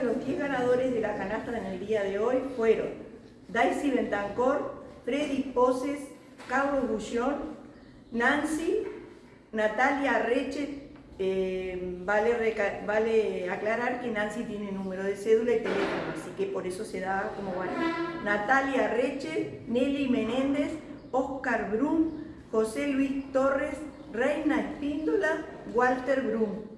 de los 10 ganadores de la canasta en el día de hoy fueron Daisy Bentancor, Freddy Poses, Carlos Bullón, Nancy, Natalia Reche, eh, vale, aclarar que Nancy tiene número de cédula y teléfono, así que por eso se da como vale. Natalia Reche, Nelly Menéndez, Oscar Brum, José Luis Torres, Reina Espíndola, Walter Brum.